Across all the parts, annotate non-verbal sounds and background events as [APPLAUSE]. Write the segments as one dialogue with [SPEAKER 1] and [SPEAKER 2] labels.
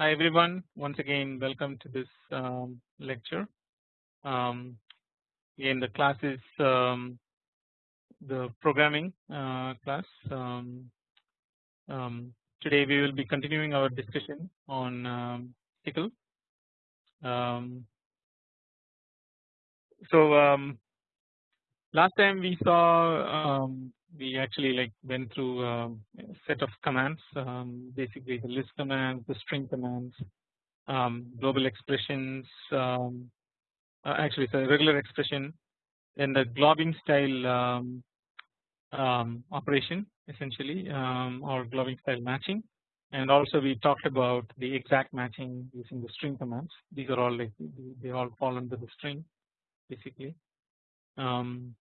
[SPEAKER 1] Hi everyone once again welcome to this um, lecture. Um, again the class is um, the programming uh, class. Um, um, today we will be continuing our discussion on um, Tcl. Um, so last time we saw we actually like went through a set of commands um, basically the list commands the string commands um, global expressions um, uh, actually it's a regular expression then the globbing style um, um, operation essentially um, or globbing style matching. And also we talked about the exact matching using the string commands. These are all like they all fall under the string basically. Um,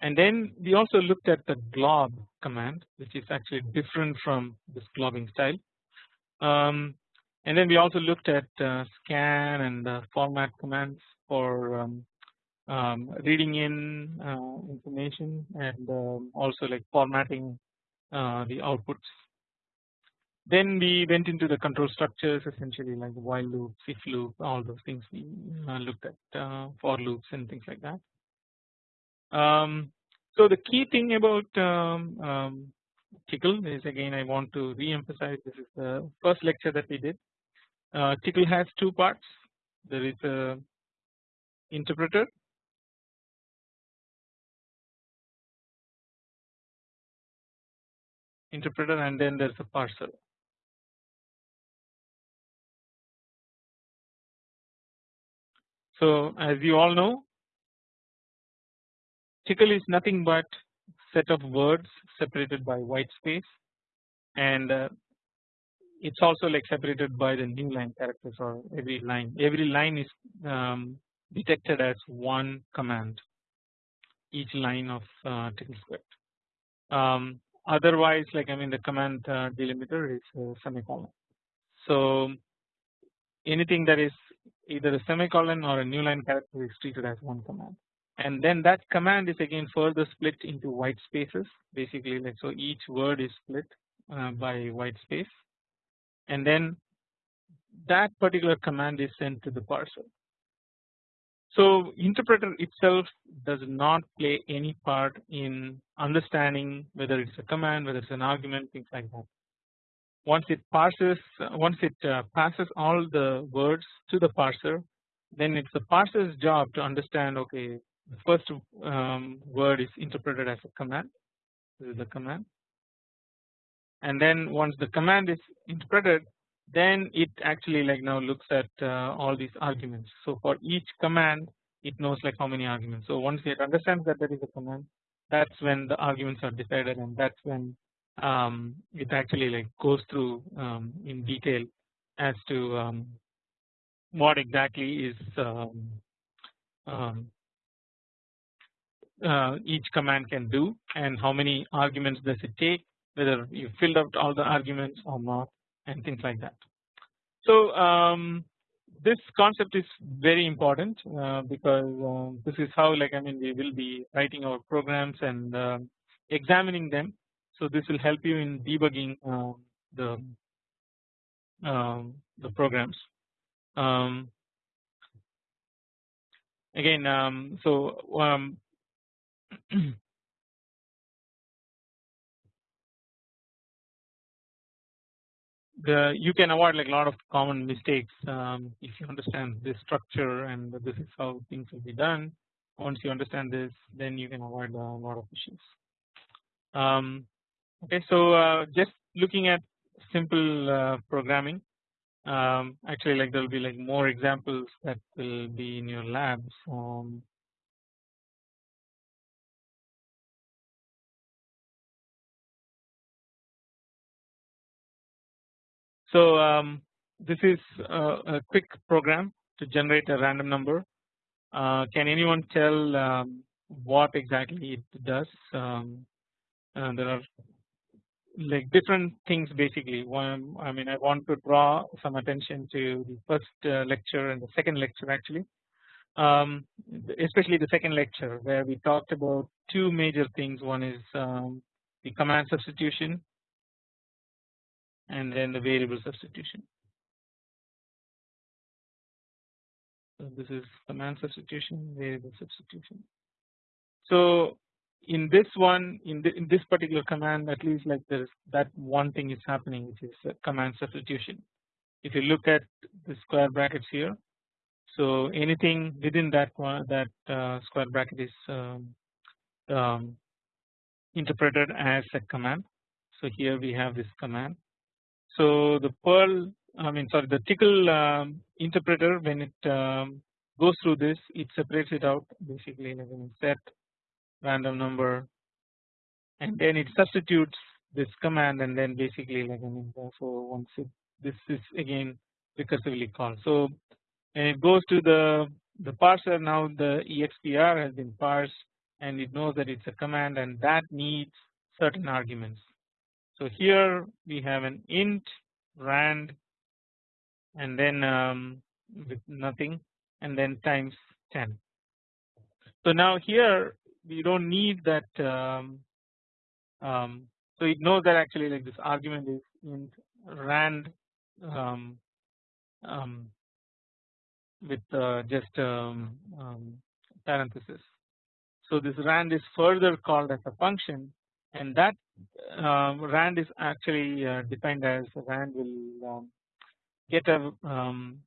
[SPEAKER 1] and then we also looked at the glob command which is actually different from this globbing style. Um, and then we also looked at uh, scan and uh, format commands for um, um, reading in uh, information and um, also like formatting uh, the outputs. Then we went into the control structures essentially like while loop, if loop, all those things we uh, looked at uh, for loops and things like that. Um, so the key thing about um, um, Tcl is again I want to re-emphasize this is the first lecture that we did. Uh, Tcl has two parts. There is a interpreter interpreter and then there's a parser. So as you all know Tcl is nothing but set of words separated by white space and uh, it's also like separated by the new line characters or every line every line is um, detected as one command each line of uh, Tcl script. Um, otherwise like I mean the command uh, delimiter is a semicolon. So anything that is either a semicolon or a new line character is treated as one command and then that command is again further split into white spaces basically like so each word is split uh, by white space and then that particular command is sent to the parser. So interpreter itself does not play any part in understanding whether it's a command whether it's an argument things like that. Once it parses once it uh, passes all the words to the parser then it's the parser's job to understand okay the first um, word is interpreted as a command. This is the command. And then once the command is interpreted then it actually like now looks at uh, all these arguments. So for each command it knows like how many arguments. So once it understands that there is a command that's when the arguments are decided and that's when um, it actually like goes through um, in detail as to um, what exactly is um, um, uh, each command can do and how many arguments does it take whether you filled out all the arguments or not and things like that. So um, this concept is very important uh, because uh, this is how like I mean we will be writing our programs and uh, examining them. So this will help you in debugging um, the the programs. Um, again um, so [CLEARS THROAT] the you can avoid like a lot of common mistakes um, if you understand this structure and this is how things will be done. Once you understand this, then you can avoid a lot of issues. Um, okay, so uh, just looking at simple uh, programming. Um, actually, like there will be like more examples that will be in your labs. Um, So um, this is a quick program to generate a random number. Uh, can anyone tell um, what exactly it does? Um, uh, there are like different things basically. One, I mean, I want to draw some attention to the first uh, lecture and the second lecture actually, um, especially the second lecture where we talked about two major things. One is um, the command substitution and then the variable substitution. So this is command substitution, variable substitution. So in this one, in, the, in this particular command, at least like there is that one thing is happening, which is command substitution. If you look at the square brackets here, so anything within that one, that uh, square bracket is um, um, interpreted as a command. So here we have this command. So the Perl I mean sorry the Tcl um, interpreter when it um, goes through this it separates it out basically like set random number and then it substitutes this command and then basically like I mean so once it this is again recursively called. So when it goes to the the parser now the expr has been parsed and it knows that it's a command and that needs certain arguments. So here we have an int rand and then um, with nothing and then times 10. So now here we don't need that um, um, so it knows that actually like this argument is int rand um, um, with uh, just um, parenthesis. So this rand is further called as a function and that rand is actually uh, defined as rand will get a um,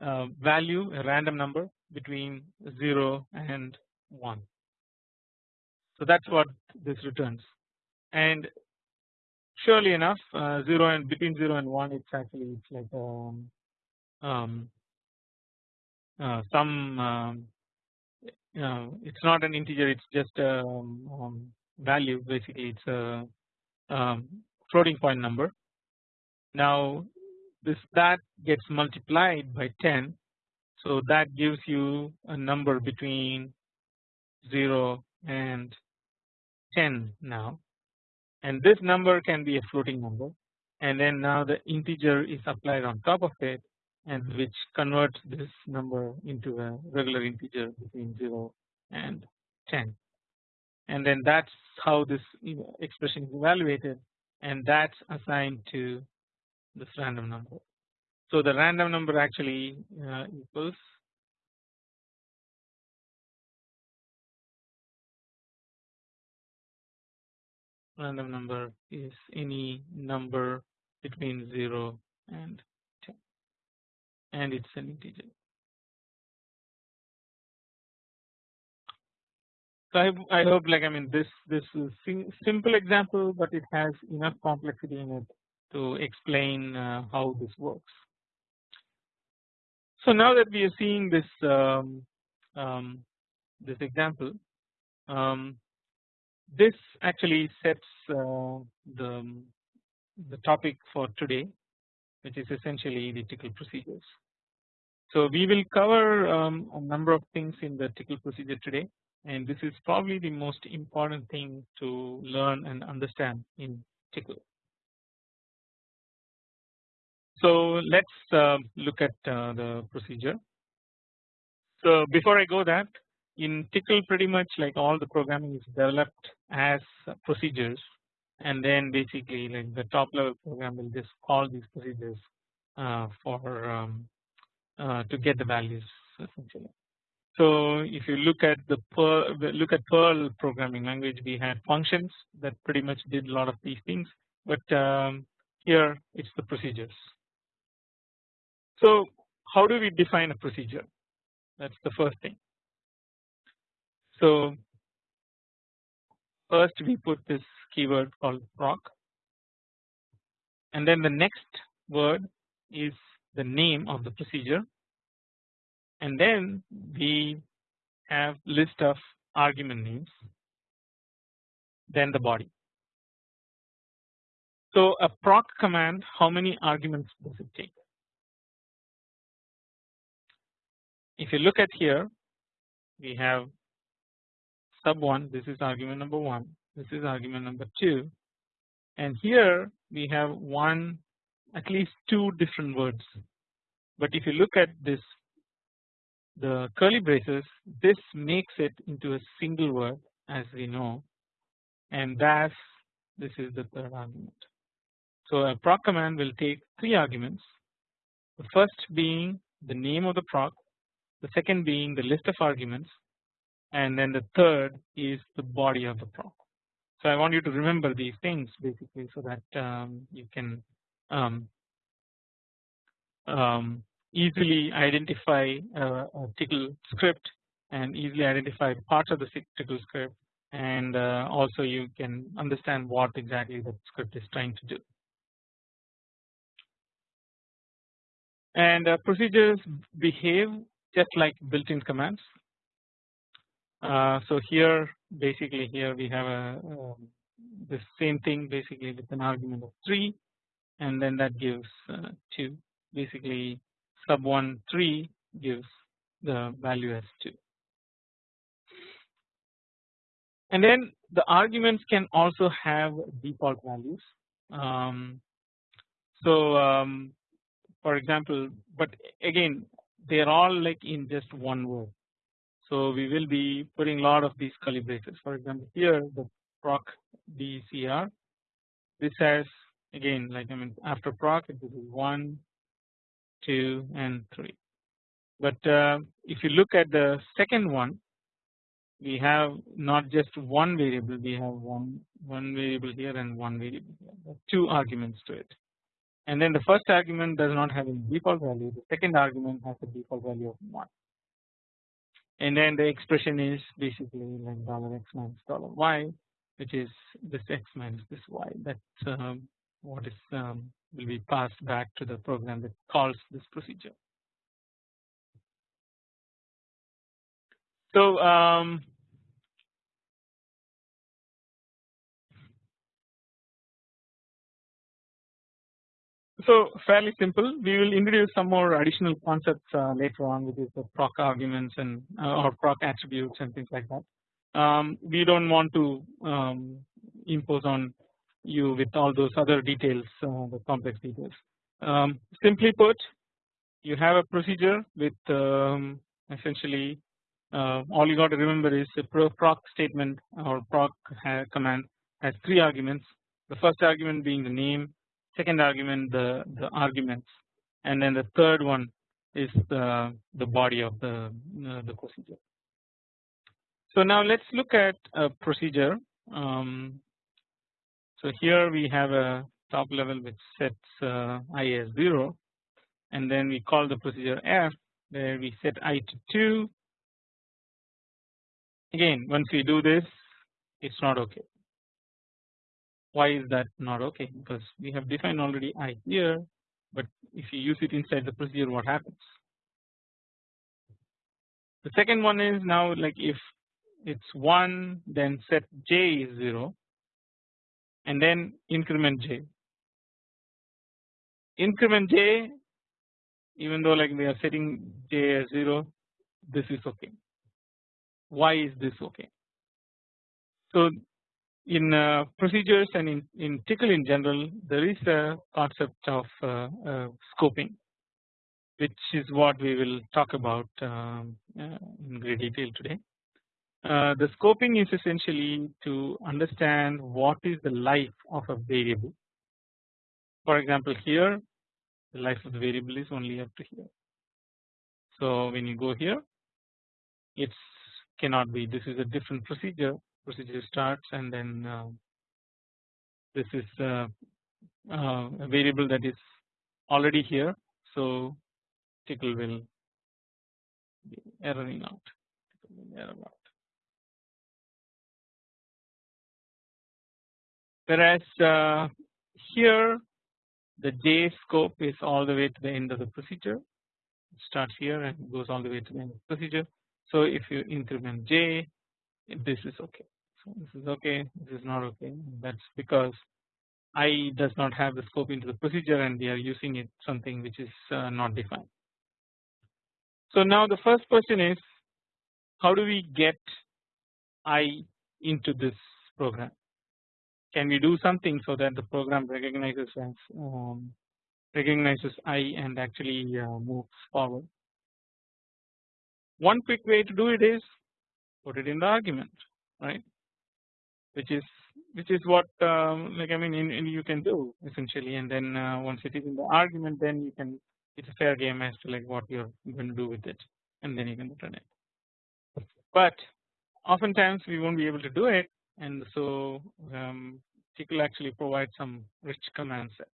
[SPEAKER 1] uh, value a random number between 0 and 1. So that is what this returns and surely enough uh, 0 and between 0 and 1 it's actually it's like um, um, uh, some um, it's not an integer it's just a um, um, value basically it's a um, floating point number. Now this that gets multiplied by 10 so that gives you a number between 0 and 10 now and this number can be a floating number and then now the integer is applied on top of it and which converts this number into a regular integer between 0 and 10 and then that's how this expression is evaluated and that's assigned to this random number. So the random number actually uh, equals random number is any number between 0 and 10 and it's an integer. So I, I hope like I mean this this is simple example but it has enough complexity in it to explain uh, how this works. So now that we are seeing this um, um, this example, um, this actually sets uh, the the topic for today, which is essentially the Tcl procedures. So we will cover um, a number of things in the Tcl procedure today, and this is probably the most important thing to learn and understand in Tcl. So let's uh, look at uh, the procedure. So before I go that in Tcl pretty much like all the programming is developed as procedures and then basically like the top level program will just call these procedures uh, for um, uh, to get the values essentially. So if you look at the Perl, look at Perl programming language we had functions that pretty much did a lot of these things but um, here it's the procedures. So how do we define a procedure? That is the first thing. So first we put this keyword called proc and then the next word is the name of the procedure and then we have list of argument names then the body. So a proc command how many arguments does it take? if you look at here we have sub 1 this is argument number 1 this is argument number 2 and here we have one at least two different words but if you look at this the curly braces this makes it into a single word as we know and thus this is the third argument. So a proc command will take three arguments the first being the name of the proc the second being the list of arguments and then the third is the body of the proc. So I want you to remember these things basically so that um, you can um, um, easily identify a, a Tcl script and easily identify parts of the Tcl script and uh, also you can understand what exactly the script is trying to do. And uh, procedures behave just like built-in commands. Uh, so here basically here we have a um, the same thing basically with an argument of 3 and then that gives uh, 2 basically sub 1 3 gives the value as 2 and then the arguments can also have default values. Um, so um, for example but again they are all like in just one word so we will be putting a lot of these curly braces. For example here the proc dcr this has again like I mean after proc it will be 1 2 and 3 but uh, if you look at the second one we have not just one variable we have one one variable here and one variable here. Two arguments to it. And then the first argument does not have any default value. The second argument has a default value of 1 and then the expression is basically like dollar x minus dollar y which is this x minus this y. That's um, what is um, will be passed back to the program that calls this procedure. So um, so fairly simple. We will introduce some more additional concepts uh, later on, which is the proc arguments and uh, or proc attributes and things like that. Um, we don't want to um, impose on you with all those other details, uh, the complex details. Um, simply put, you have a procedure with um, essentially uh, all you got to remember is a proc statement or proc command has three arguments. The first argument being the name, second argument the the arguments, and then the third one is the the body of the uh, the procedure. So now let's look at a procedure. Um, so here we have a top level which sets uh, i as 0 and then we call the procedure f where we set i to 2 again once we do this it's not okay. Why is that not okay? Because we have defined already i here but if you use it inside the procedure what happens? The second one is now like if it's 1 then set j is 0 and then increment j. Increment j even though like we are setting j as 0 this is okay. Why is this okay? So in uh, procedures and in, in Tcl in general there is a concept of uh, uh, scoping which is what we will talk about um, uh, in great detail today. Uh, the scoping is essentially to understand what is the life of a variable. For example, here the life of the variable is only up to here. So when you go here, it cannot be. This is a different procedure. Procedure starts and then uh, this is uh, uh, a variable that is already here. So Tcl will be erroring out. Error out. Whereas uh, here the J scope is all the way to the end of the procedure it starts here and goes all the way to the end of the procedure. So if you increment J this is okay so this is okay this is not okay that's because I does not have the scope into the procedure and we are using it something which is uh, not defined. So now the first question is how do we get I into this program can we do something so that the program recognizes as um, recognizes I and actually uh, moves forward. One quick way to do it is put it in the argument right which is which is what um, like I mean in, in you can do essentially and then uh, once it is in the argument then you can it's a fair game as to like what you're going to do with it and then you can return it. But oftentimes we won't be able to do it and so um, Tcl actually provides some rich command set.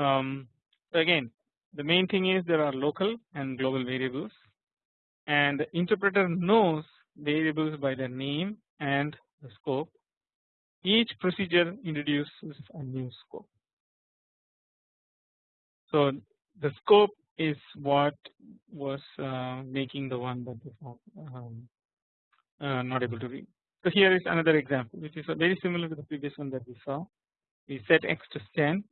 [SPEAKER 1] Um, so again the main thing is there are local and global variables and the interpreter knows variables by their name and the scope. Each procedure introduces a new scope. So the scope is what was uh, making the one that is not, um, uh, not able to read. So here is another example which is very similar to the previous one that we saw. We set x to 10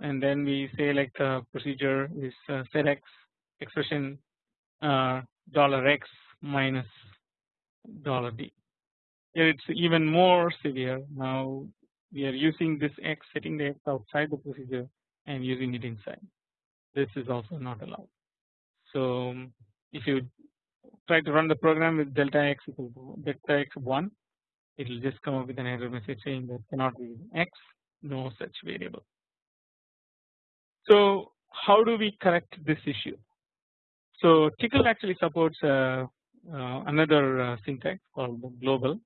[SPEAKER 1] and then we say like the procedure is uh, set x expression uh, dollar x minus dollar d. Here it's even more severe. Now we are using this x setting the x outside the procedure and using it inside. This is also not allowed. So if you try to run the program with delta x equal to delta x 1 it will just come up with an error message saying that cannot be x no such variable. So how do we correct this issue? So Tcl actually supports uh, uh, another uh, syntax called global.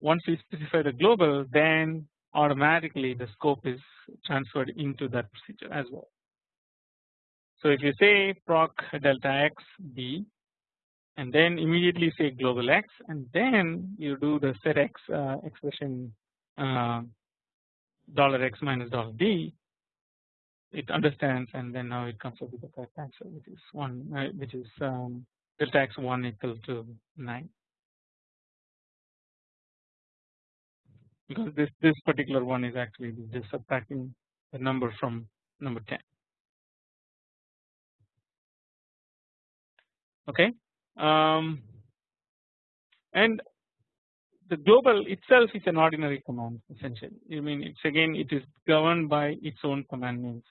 [SPEAKER 1] Once we specify the global then automatically the scope is transferred into that procedure as well. So if you say proc delta x b and then immediately say global x and then you do the set x uh, expression uh, dollar x minus dollar d. It understands and then now it comes up with the correct answer which is 1 uh, which is um, delta x 1 equal to 9 because this this particular one is actually just subtracting the number from number 10 okay um, and the global itself is an ordinary command essentially I mean it's again it is governed by its own command names.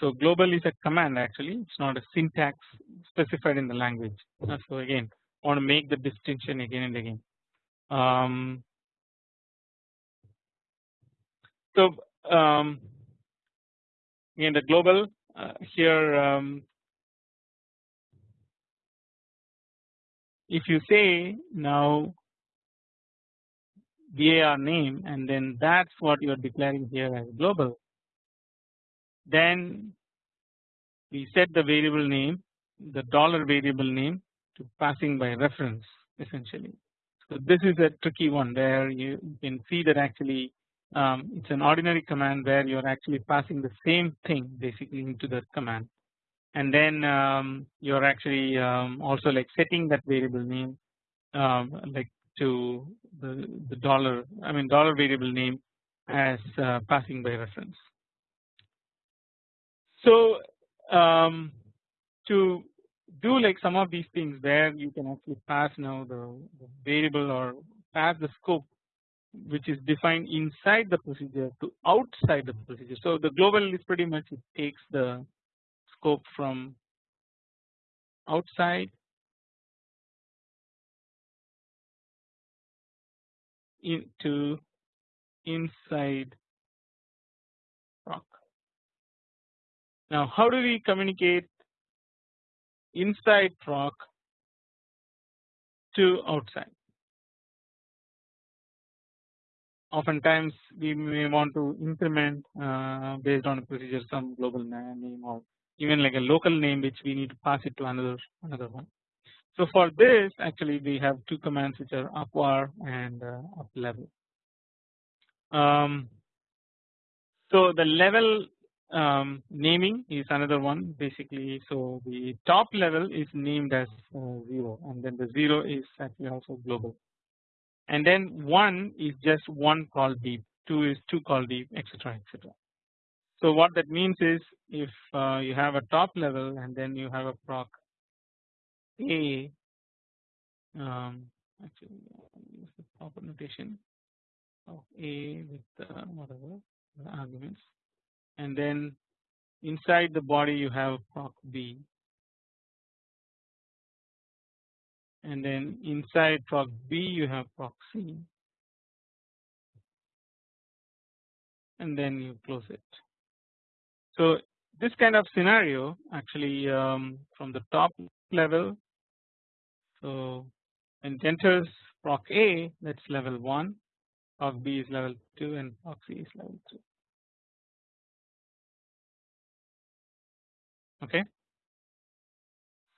[SPEAKER 1] So global is a command actually it's not a syntax specified in the language uh, so again I want to make the distinction again and again. Um, so um, again the global uh, here um, if you say now var name and then that's what you are declaring here as global then we set the variable name the dollar variable name to passing by reference essentially. So this is a tricky one where you can see that actually um, it's an ordinary command where you are actually passing the same thing basically into the command and then um, you are actually um, also like setting that variable name um, like to the, the dollar I mean dollar variable name as uh, passing by reference. So um, to do like some of these things where you can actually pass now the, the variable or pass the scope which is defined inside the procedure to outside the procedure. So the global is pretty much it takes the scope from outside into inside proc. Now how do we communicate inside proc to outside? Oftentimes we may want to increment uh, based on a procedure some global name or even like a local name which we need to pass it to another another one. So for this actually we have two commands which are upvar and uh, up level. Um, so the level um, naming is another one basically. So the top level is named as uh, 0 and then the 0 is actually also global. And then 1 is just one call deep, 2 is 2 call deep etc etc. So what that means is if uh, you have a top level and then you have a proc A um, actually use the proper notation. Of A with uh, whatever the arguments. And then inside the body you have proc B. And then inside proc B you have proc C. And then you close it. So this kind of scenario actually um, from the top level so when enters proc A that is level 1 proc B is level 2 and proc C is level 3 okay.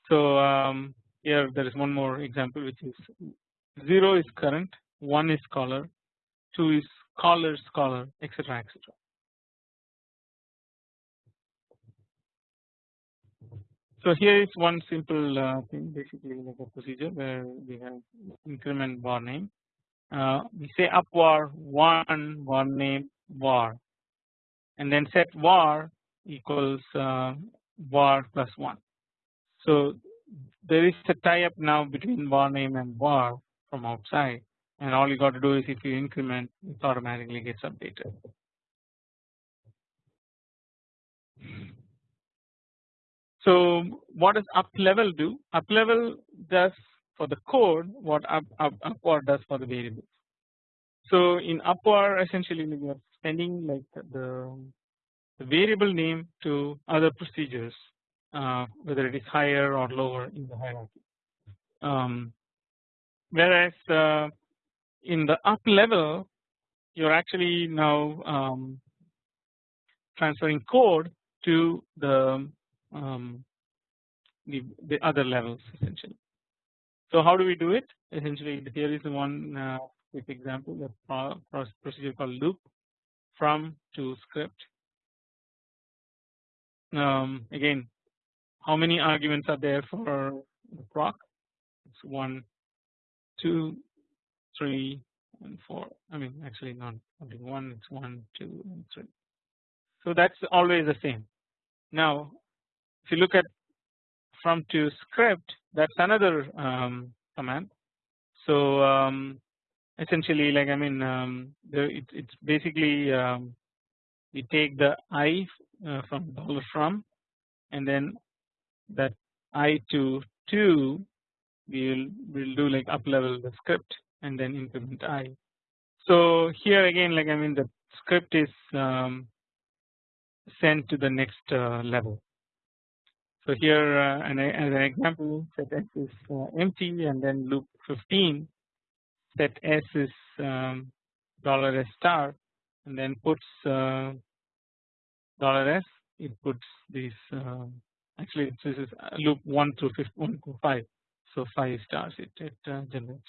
[SPEAKER 1] So um, here there is one more example which is 0 is current 1 is caller 2 is caller scholar etc etc. So here is one simple uh, thing basically like a procedure where we have increment var name. Uh, we say up var one var name var and then set var equals uh, var plus one. So there is a tie up now between var name and var from outside and all you got to do is if you increment it automatically gets updated. So what does up level do? Up level does for the code what up, up upvar does for the variables. So in upvar essentially we are sending like the, the variable name to other procedures uh, whether it is higher or lower in the hierarchy. Um, whereas uh, in the up level you are actually now um, transferring code to the um, the, the other levels essentially. So how do we do it? Essentially here is one uh, quick example the procedure called loop from to script. Um, again how many arguments are there for the proc? It's one, two, three, and four. I mean actually not one, it's one, two, and three. So that's always the same. Now if you look at from to script that's another um, command. So um, essentially like I mean um, it, it's basically um, we take the i uh, from dollar from and then that i to 2 we will will do like up level the script and then increment i. So here again like I mean the script is um, sent to the next uh, level so here uh, an, as an example set s is uh, empty and then loop 15 set s is um, dollar s star and then puts uh, dollar s. It puts these uh, actually this is loop 1 through 1 to 5 so 5 stars it, it uh, generates.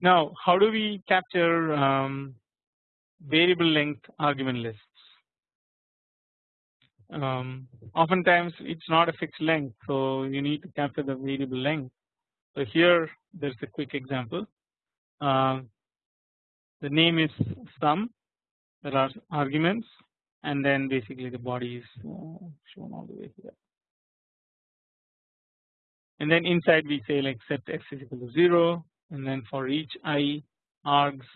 [SPEAKER 1] Now how do we capture um, variable length argument lists. Um, oftentimes it's not a fixed length so you need to capture the variable length. So here there's a quick example. Uh, the name is sum there are arguments and then basically the body is uh, shown all the way here. And then inside we say like set x is equal to 0 and then for each i args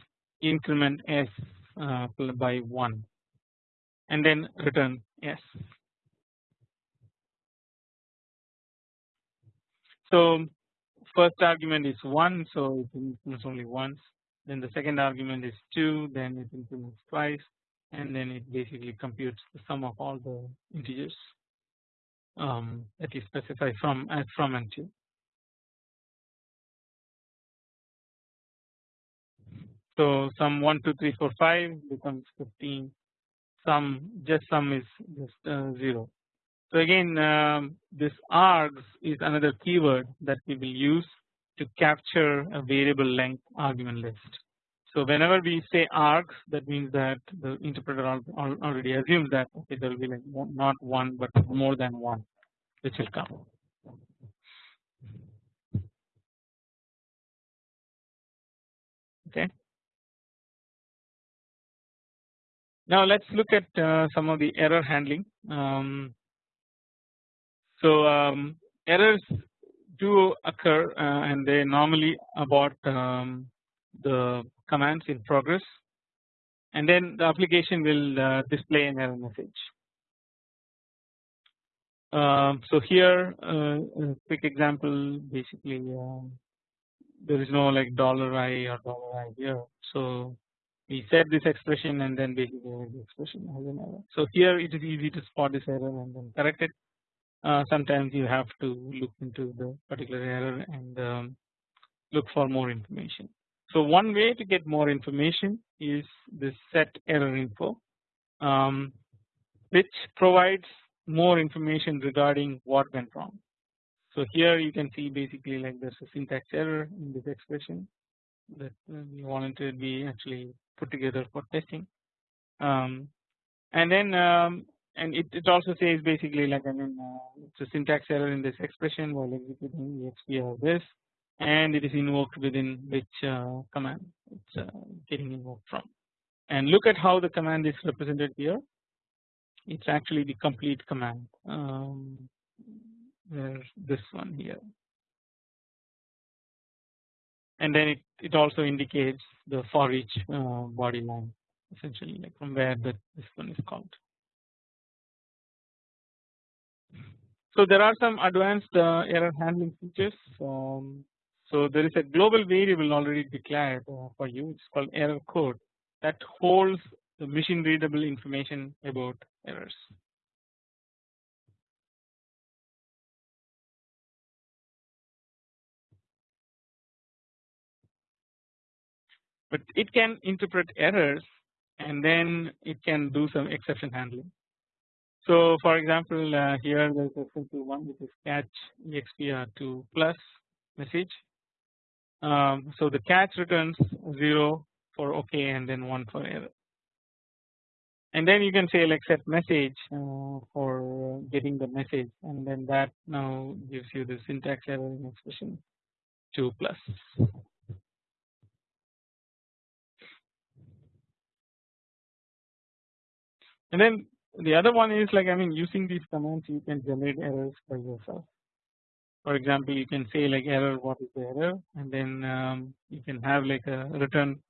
[SPEAKER 1] increment s by 1 and then return yes. So first argument is 1 so it increments only once then the second argument is 2 then it increments twice and then it basically computes the sum of all the integers um, that you specify from as from and to. So sum 1 2 3 4 5 becomes 15 sum just sum is just uh, 0. So again um, this args is another keyword that we will use to capture a variable length argument list. So whenever we say args that means that the interpreter already assumes that okay there will be like not one but more than one which will come. Okay. Now let's look at uh, some of the error handling. Um, so um, errors do occur uh, and they normally abort um, the commands in progress and then the application will uh, display an error message. Um, so here uh, a quick example basically um, there is no like dollar i or dollar i here. So we set this expression and then basically the expression has an error. So here it is easy to spot this error and then correct it. Uh, sometimes you have to look into the particular error and um, look for more information. So one way to get more information is this set error info um, which provides more information regarding what went wrong. So here you can see basically like there's a syntax error in this expression that we wanted to be actually put together for testing. Um, and then um, and it, it also says basically like I mean uh, it's a syntax error in this expression while executing exp this and it is invoked within which uh, command it's uh, getting invoked from. And look at how the command is represented here. It's actually the complete command. Um, there's this one here and then it, it also indicates the for each uh, body line essentially like from where that this one is called. So there are some advanced uh, error handling features. Um, so there is a global variable already declared uh, for you. It's called error code that holds the machine readable information about errors. But it can interpret errors and then it can do some exception handling. So for example uh, here there is a simple one which is catch expr2 plus message. Um, so the catch returns 0 for OK and then 1 for error. And then you can say like set message uh, for getting the message and then that now gives you the syntax error in expression 2 plus. And then the other one is like I mean using these commands you can generate errors by yourself. For example you can say like error what is the error and then um, you can have like a return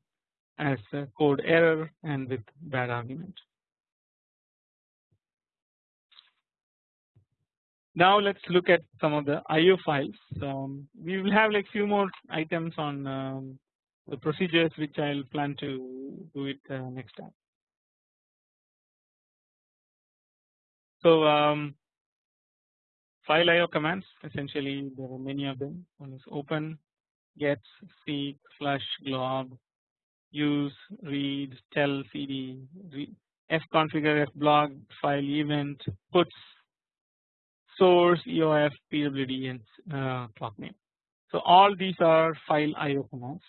[SPEAKER 1] as a code error and with bad argument. Now let's look at some of the IO files. Um, we will have like few more items on um, the procedures which I'll plan to do it uh, next time. So um, file IO commands essentially there are many of them. One is open, gets, seek, flush, glob, use, read, tell, cd, fconfigure, fblocked, file event, puts, source, EOF, PWD, and uh, clock name. So all these are file IO commands.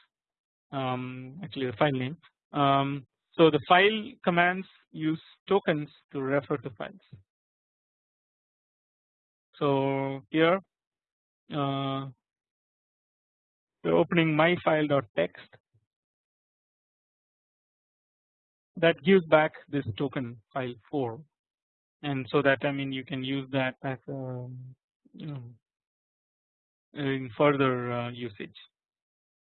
[SPEAKER 1] Um, actually the file name. Um, so the file commands use tokens to refer to files. So here uh, we're opening my file.txt that gives back this token file 4 and so that I mean you can use that as a you know in further uh, usage.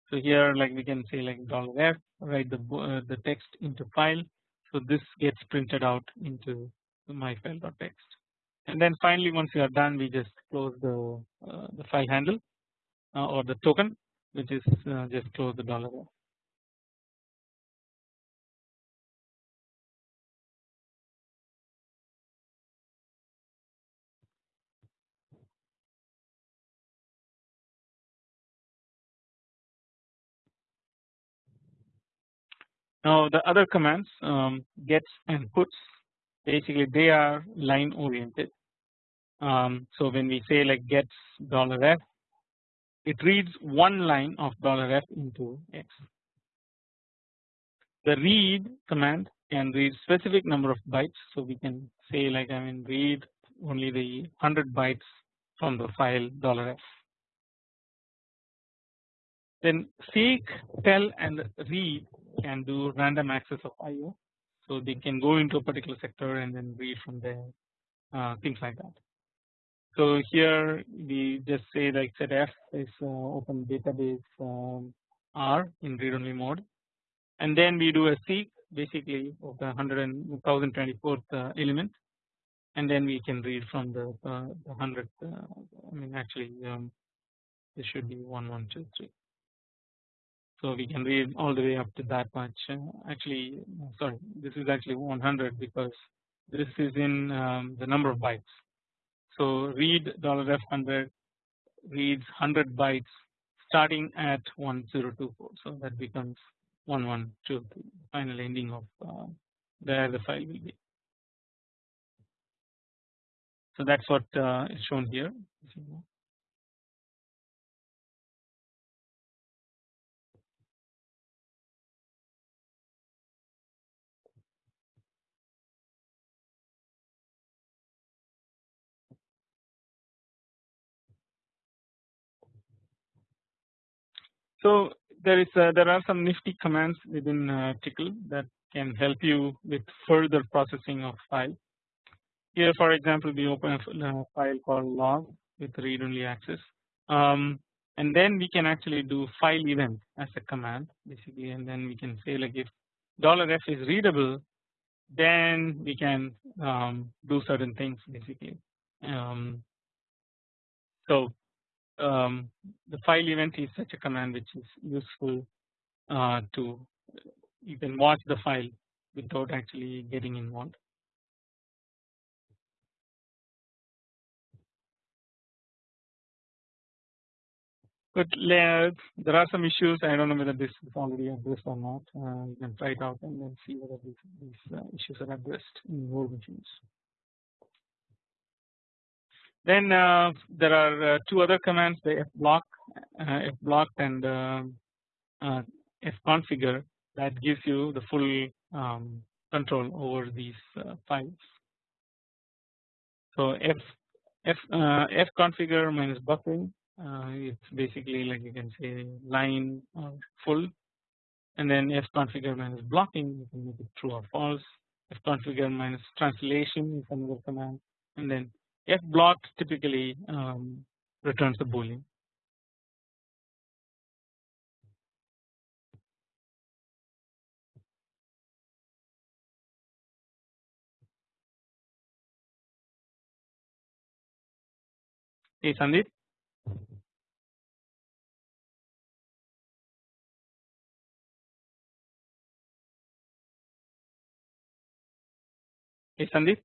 [SPEAKER 1] So here like we can say like dollar $f write the uh, the text into file. So this gets printed out into my file.txt and then finally once you are done we just close the uh, the file handle uh, or the token which is uh, just close the dollar Now the other commands um, gets and puts basically they are line oriented um, so when we say like gets dollar $f it reads one line of dollar $f into x. The read command can read specific number of bytes so we can say like I mean read only the 100 bytes from the file dollar $f. Then seek, tell and read can do random access of IO so they can go into a particular sector and then read from there uh, things like that. So here we just say like set f is uh, open database um, R in read only mode and then we do a seek basically of the 100 and 1024th uh, element and then we can read from the, uh, the 100th uh, I mean actually um, this should be 1123 So we can read all the way up to that much. Uh, actually, sorry, this is actually 100 because this is in um, the number of bytes. So read $f100 reads 100 bytes starting at 1024. So that becomes 1123 final ending of uh, where the file will be. So that's what uh, is shown here. So there is uh, there are some nifty commands within uh, Tcl that can help you with further processing of file. Here for example we open a uh, file called log with read only access um, and then we can actually do file event as a command basically and then we can say like if dollar $f is readable then we can um, do certain things basically. Um, so um, the file event is such a command which is useful uh, to you can watch the file without actually getting involved. But there are some issues I don't know whether this is already addressed or not uh, you can try it out and then see whether these, these uh, issues are addressed in more machines. Then uh, there are uh, two other commands the fblock, uh, fblock and um, fconfigure that gives you the full um, control over these files. So f f fconfigure minus buffering it's basically like you can say line or full. And then fconfigure minus blocking you can make it true or false. Fconfigure minus translation is another command. And then F block typically um, returns the boolean. Hey Sandeep. Hey Sandeep.